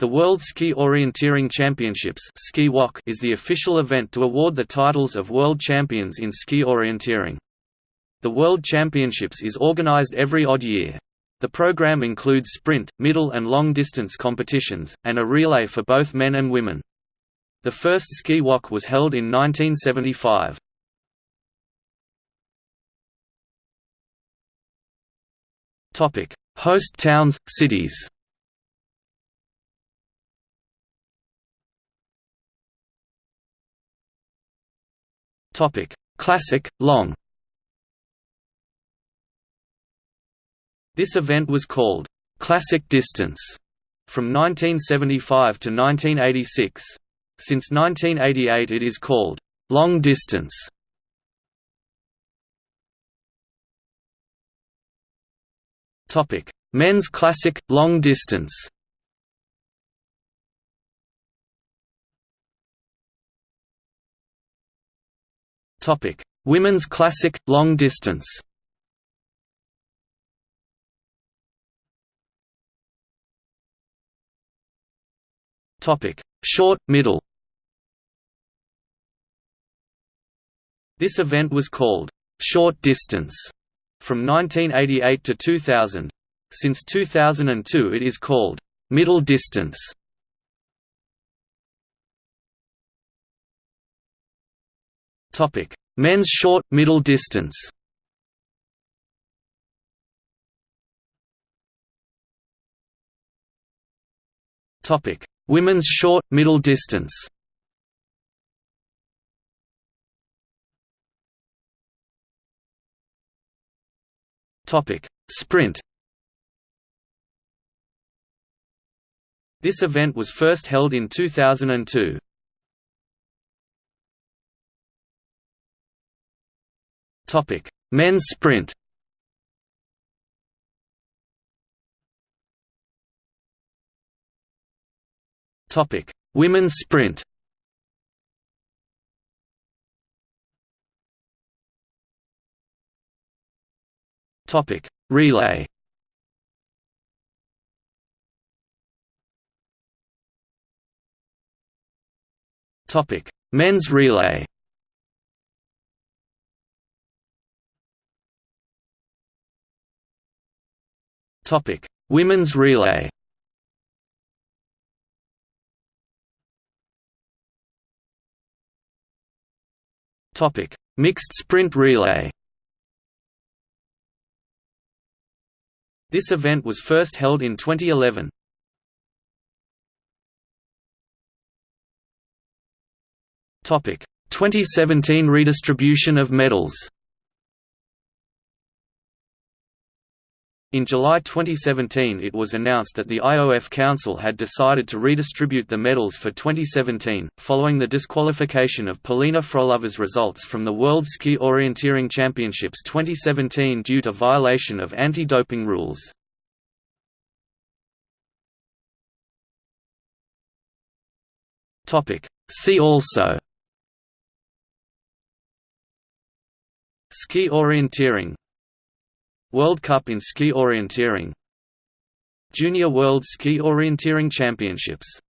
The World Ski Orienteering Championships is the official event to award the titles of world champions in ski orienteering. The World Championships is organized every odd year. The program includes sprint, middle and long distance competitions, and a relay for both men and women. The first ski WOC was held in 1975. Host towns, cities Topic: Classic long. This event was called Classic Distance from 1975 to 1986. Since 1988 it is called Long Distance. Topic: Men's Classic Long Distance. Topic: Women's Classic long distance. Topic: Short middle. This event was called short distance from 1988 to 2000. Since 2002 it is called middle distance. Topic: Men's short middle distance. Topic: Women's short middle distance. Topic: Sprint. This event was first held in 2002. Topic: Men's sprint. Topic: Women's sprint. Topic: Relay. Topic: Men's relay. Topic: Women's relay. Topic: Mixed sprint relay. This event was first held in 2011. Topic: 2017 redistribution of medals. In July 2017 it was announced that the IOF Council had decided to redistribute the medals for 2017, following the disqualification of Polina Frolova's results from the World Ski Orienteering Championships 2017 due to violation of anti-doping rules. See also Ski orienteering World Cup in ski orienteering Junior World Ski Orienteering Championships